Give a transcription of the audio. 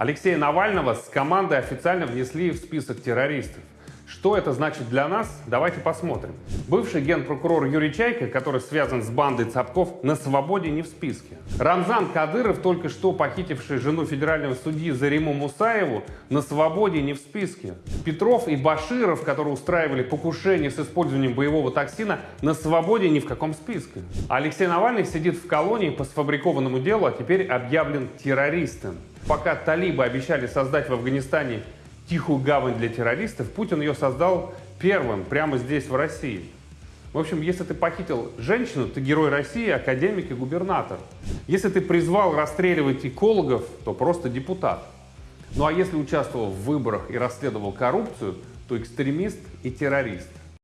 Алексея Навального с командой официально внесли в список террористов. Что это значит для нас? Давайте посмотрим. Бывший генпрокурор Юрий Чайка, который связан с бандой Цапков, на свободе не в списке. Рамзан Кадыров, только что похитивший жену федерального судьи Зариму Мусаеву, на свободе не в списке. Петров и Баширов, которые устраивали покушение с использованием боевого токсина, на свободе ни в каком списке. Алексей Навальный сидит в колонии по сфабрикованному делу, а теперь объявлен террористом. Пока талибы обещали создать в Афганистане тихую гавань для террористов, Путин ее создал первым, прямо здесь, в России. В общем, если ты похитил женщину, ты герой России, академик и губернатор. Если ты призвал расстреливать экологов, то просто депутат. Ну а если участвовал в выборах и расследовал коррупцию, то экстремист и террорист.